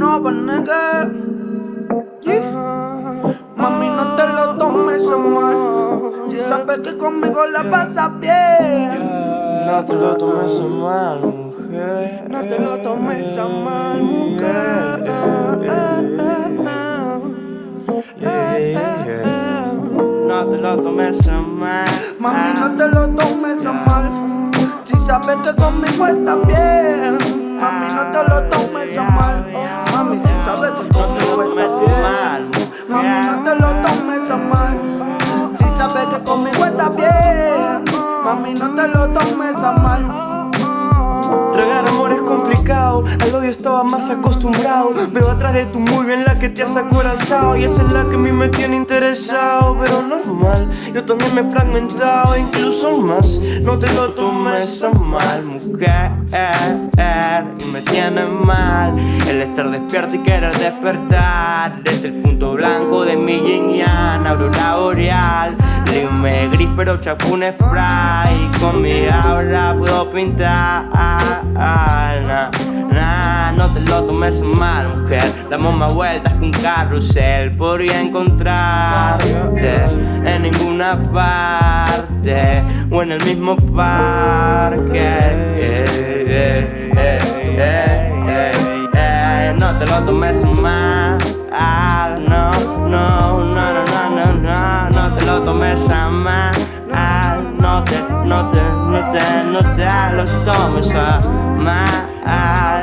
no va negar. Mami, no te lo tomes a mal. Si sabes que conmigo la pasas bien. No te lo tomes a mal, mujer. No te lo tomes a mal, mujer. No te lo tomes a mal. Mami, no te lo tomes a mal. Si sabes que conmigo estás bien. Mami, no te lo tomes a mal. Mami, si sabes que conmigo estás bien. Mami, no te lo tomes a mal. Si sabes que conmigo estás bien. Mami, no te lo tomes a mal. Tragar amor al odio estaba más acostumbrado. Veo atrás de tu muy bien la que te has acorazado. Y esa es la que a mí me tiene interesado. Pero normal, yo también me he fragmentado. Incluso más, no te lo tomes a mal Mujer, y me tiene mal El estar despierto y querer despertar. Es el punto blanco de mi yin yang Aurora boreal. Dime gris pero chapun spray. Con mi aura puedo pintar lo tomes mal, mujer. Damos más vueltas que un carrusel Podría encontrarte en ninguna parte O en el mismo parque. No te lo tomes mal, no, no, no, no, no, no, no. No te lo tomes mal, no te, no te no te, no te lo tomes a mal.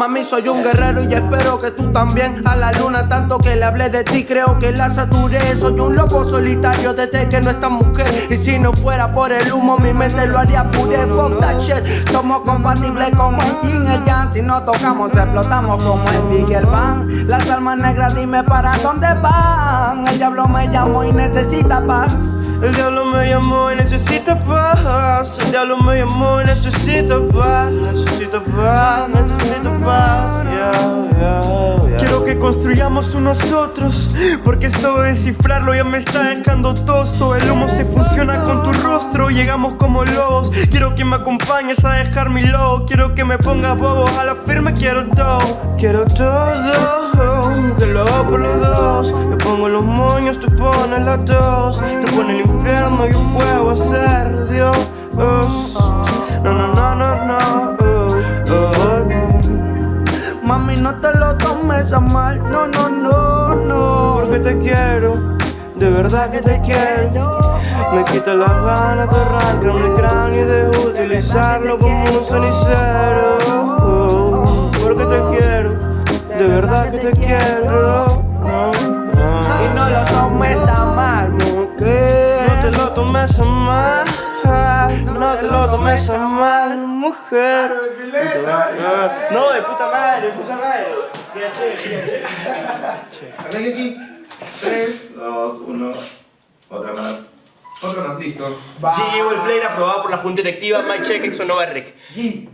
Mami, soy un guerrero y espero que tú también. A la luna, tanto que le hablé de ti Creo que la saturé. Soy un lobo solitario desde que no estás mujer. Y si no fuera por el humo, mi mente lo haría puré Fuck that shit. Somos compatibles como el yin y el yang. Si no tocamos, explotamos como el Big y el Bang. Las almas negras, dime para dónde van. El diablo me llamó y necesita paz el diablo me llamó y necesita paz. El diablo me llamó y necesita paz. Necesito paz, necesito paz. Quiero que construyamos unos otros Porque esto de descifrarlo ya me está dejando tosto. El humo se fusiona con tu rostro Llegamos como lobos. Quiero que me acompañes a dejar mi logo. Quiero que me pongas bobo A la firme quiero todo. Quiero todo Que lo hago por los dos Yo pongo los moños, tú pones la tos Tú pones el infierno, yo puedo ser Dios. No, no, no, no, no. Mami, no te lo tomes a mal, no, no, no, no. Porque te quiero, de verdad que te quiero. Me quita las ganas de arrancarme el cráneo y de utilizarlo como un cenicero. Porque te quiero, de verdad que te quiero Y no lo tomes a mal, mujer No te lo tomes a mal no te lo tomes a mal, mujer. No, de puta madre, de puta madre. Arranque aquí. 3, 2, 1. Otra más. Otra más, listo. G llevo el player aprobado por la Junta Directiva. My check, Exonova Rec. G.